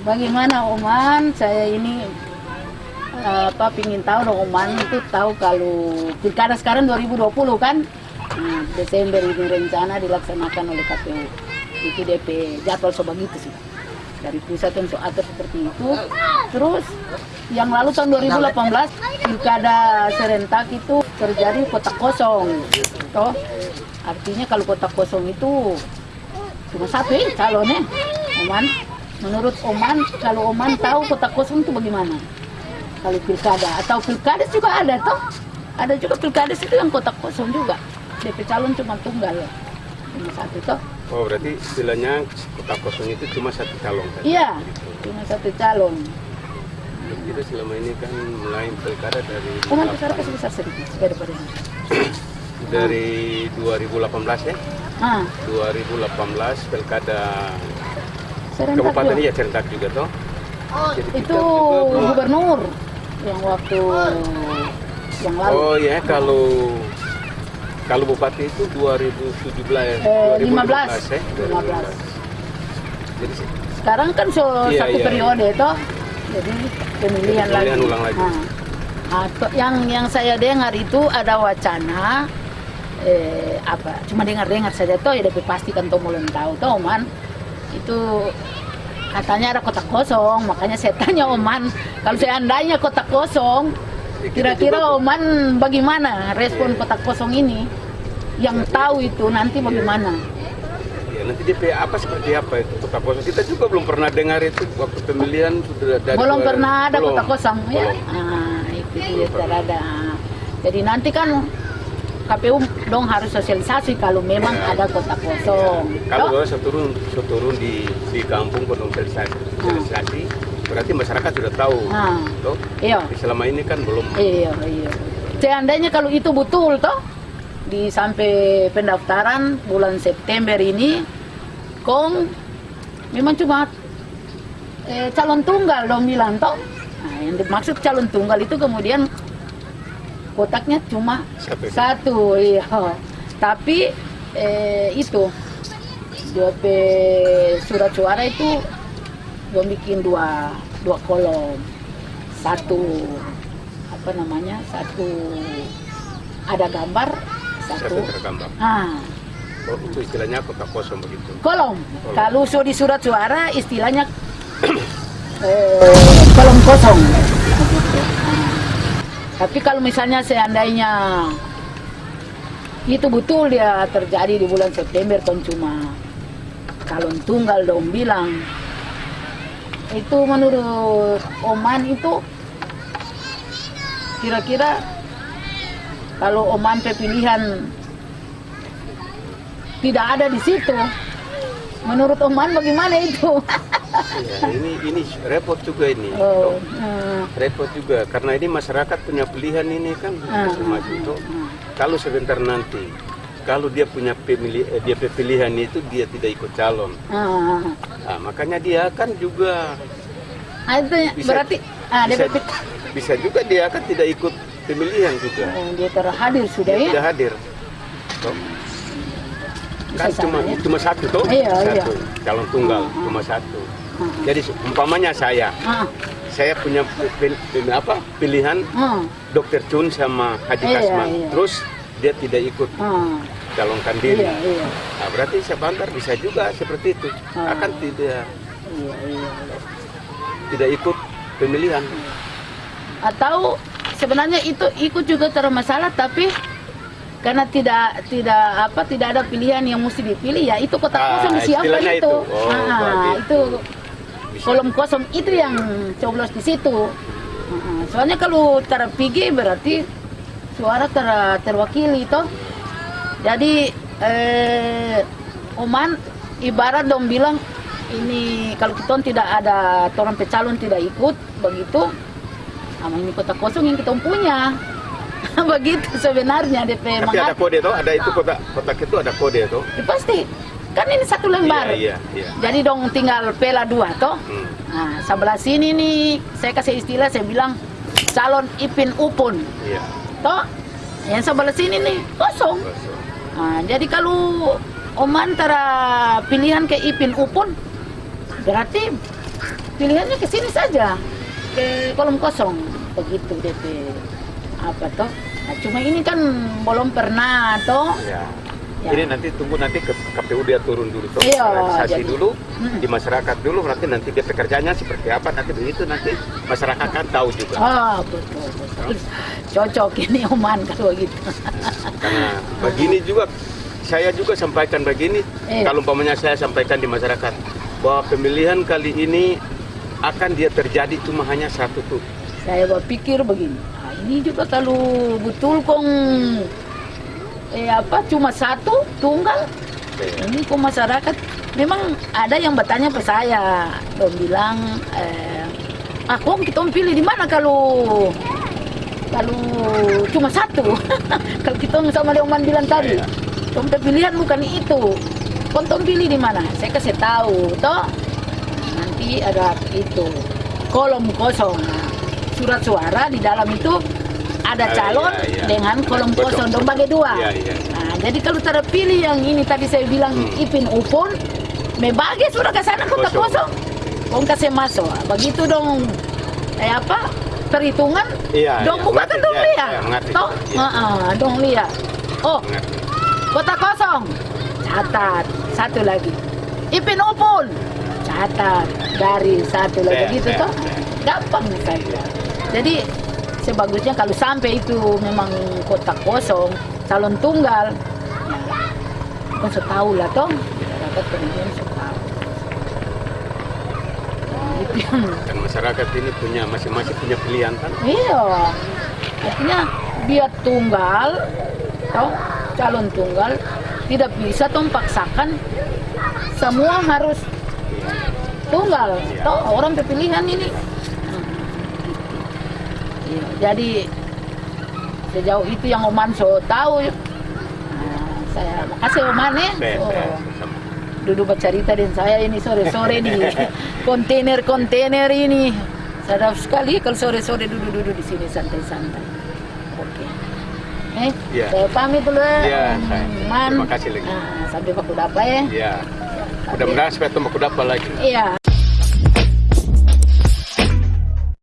Bagaimana Oman? Saya ini eh, apa pingin tahu dong Oman itu tahu kalau pilkada sekarang 2020 kan? Nah, Desember ini rencana dilaksanakan oleh KPU. Itu DP jadwal sebegitu sih. Dari pusat yang atur seperti itu. Terus yang lalu tahun 2018 pilkada serentak itu terjadi kotak kosong. Toh artinya kalau kotak kosong itu cuma satu ya calonnya Oman menurut Oman kalau Oman tahu kotak kosong itu bagaimana? Kalau pilkada atau pilkada juga ada toh. Ada juga pilkada itu yang kotak kosong juga. DP calon cuma tunggal cuma satu toh. Oh berarti istilahnya kota kosong itu cuma satu calon kan? iya cuma satu calon. Kita selama ini kan mulai pilkada dari Oman besar kasih besar sedikit sepeda pada ini. Dari 2018 ya. ah. 2018 pilkada serentak kabupaten ya serentak juga toh. Jadi kita itu juga gubernur yang waktu yang lalu Oh ya kalau kalau bupati itu 2017 Eh, 2015 15. ya. 15. Jadi sekarang kan so, Iya, satu iya, periode toh jadi pemilihan, Pemilihan lagi. ulang lagi. Nah, ah, to- yang yang saya dengar itu ada wacana eh, apa cuma dengar-dengar saja toh ya tapi pastikan toh belum tahu toh man itu katanya ada kotak kosong makanya saya tanya Oman kalau seandainya kotak kosong Ya, kira-kira Oman bagaimana respon kotak kosong ini? Yang tahu itu nanti bagaimana? Ya, nanti DP apa seperti apa itu kota kosong? Kita juga belum pernah dengar itu waktu pemilihan sudah dari belum pernah ada belum. kota kosong ya? Belum. ah, itu Belum pernah. ada. Jadi nanti kan KPU dong harus sosialisasi kalau memang Ya. ada kota kosong Kalau Toh? saya turun, saya turun di di kampung kalau sosialisasi, sosialisasi, berarti masyarakat sudah tahu. Ah. Toh? iya selama ini kan belum. iya iya seandainya kalau itu betul toh di sampai pendaftaran bulan September ini kong memang cuma eh, calon tunggal dong bilang toh nah, yang dimaksud calon tunggal itu kemudian kotaknya cuma Satu. satu iya tapi eh, itu DP surat suara itu dia bikin dua dua kolom satu apa namanya satu ada gambar Satu satu tergambar. ah Oh, itu istilahnya kota kosong begitu. kolom Kolom. kalau so di surat suara istilahnya eh, kolom kosong. Tapi kalau misalnya seandainya itu betul dia terjadi di bulan September kan cuma calon tunggal dong bilang. Itu menurut Oman itu kira-kira kalau Oman pilihan tidak ada di situ. Menurut Oman bagaimana itu Ya, ini ini repot juga ini. oh, Toh. eh, Repot juga karena ini masyarakat punya pilihan ini kan Toh. ah. Kalau sebentar nanti kalau dia punya pemilih eh, dia pilihan itu dia tidak ikut calon. ah. Nah, makanya dia kan juga Ah, itu ya, Bisa- berarti ah, dia, bisa, berpikir, bisa juga dia kan tidak ikut pemilihan juga. oh, dia terhadir sudah Dia ya tidak hadir. Toh. Kan cuma cuma satu toh, Iya, iya. satu calon tunggal Ah, cuma satu. Ah, Jadi umpamanya saya, ah, saya punya pil- pil- apa pilihan ah, Dokter Chun sama Haji Iya, Kasman. iya. Terus dia tidak ikut ah. calonkan diri. iya iya Nah, berarti Sebantar bisa juga seperti itu. Ah. Akan tidak iya iya tidak ikut pemilihan. atau sebenarnya itu ikut juga termasalah tapi karena tidak tidak apa tidak ada pilihan yang mesti dipilih ya itu kotak Ah, kosong siapa itu, itu. Oh, Ah, begitu. itu Bisa. kolom kosong itu yang coblos di situ Ah, soalnya kalau terpilih berarti suara ter, terwakili toh jadi eh, Oman ibarat dong bilang ini kalau kita tidak ada orang pecalon tidak ikut begitu sama ini kota kosong yang kita punya begitu sebenarnya DP Tapi ada kode toh, ada itu kotak kotak itu ada kode toh. Ya, pasti kan ini satu lembar Iya, iya, iya. jadi dong tinggal pela dua toh Hmm. nah sebelah sini nih saya kasih istilah saya bilang calon ipin upun Iya. toh yang sebelah sini nih kosong Kosong. Nah, jadi kalau Oman antara pilihan ke Ipin Upun berarti pilihannya ke sini saja ke kolom kosong begitu DP apa toh cuma ini kan belum pernah toh. Ya. Ya. Ini nanti tunggu nanti ke KPU dia turun dulu tuh Iya, realisasi jadi- dulu Mm. di masyarakat dulu nanti nanti dia pekerjaannya seperti apa nanti begitu nanti masyarakat kan tahu juga. Ah betul betul. Cocok ini Oman kalau gitu. Karena begini juga saya juga sampaikan begini Iya. kalau umpamanya saya sampaikan di masyarakat bahwa pemilihan kali ini akan dia terjadi cuma hanya satu tuh. Saya berpikir begini. ah, ini juga kalau betul kong. Eh apa cuma satu tunggal? Ini kok masyarakat memang ada yang bertanya ke saya. Dong bilang eh, ah kong kita pilih di mana kalau kalau cuma satu? Kalau kita sama dia Oman bilang tadi. Tom pilihan bukan itu. Tom pilih di mana? Saya kasih tahu toh. Nanti ada itu kolom kosong. Surat suara di dalam itu ada Ah, calon iya, iya. dengan kolom Kosong. dong bagi dua Iya, iya. Nah, jadi kalau tidak pilih yang ini tadi saya bilang Hmm. ipin upon me bagi sudah ke sana kota Kosong. kosong Kong kasih masuk begitu dong eh apa perhitungan Iya, dong iya. buka kan dong iya, lihat iya, mengerti. toh Iya. Heeh, dong lihat oh Mengerti. Kota kosong, catat. Satu lagi. Ipin Upun, catat. Dari satu lagi gitu toh. Gampang saja. Jadi sebagusnya kalau sampai itu memang kota kosong, calon tunggal, kan tahu lah toh. Masyarakat kemudian dan masyarakat ini punya masing-masing punya pilihan kan Iya. Artinya dia tunggal, toh calon tunggal tidak bisa toh paksakan semua harus tunggal. Toh orang pilihan ini. Iya, jadi sejauh itu yang Oman so tahu. Nah, saya makasih Oman ya. Saya- So, duduk bercerita dengan saya ini sore-sore di kontainer-kontainer ini. Sedap sekali kalau sore-sore duduk-duduk di sini santai-santai. Oke. Eh, Iya. saya pamit dulu ya. Iya, Om saya. Man. Terima kasih lagi. Nah, sampai Pak Kudapa ya. ya mudah-mudahan supaya tembak dapat lagi Iya.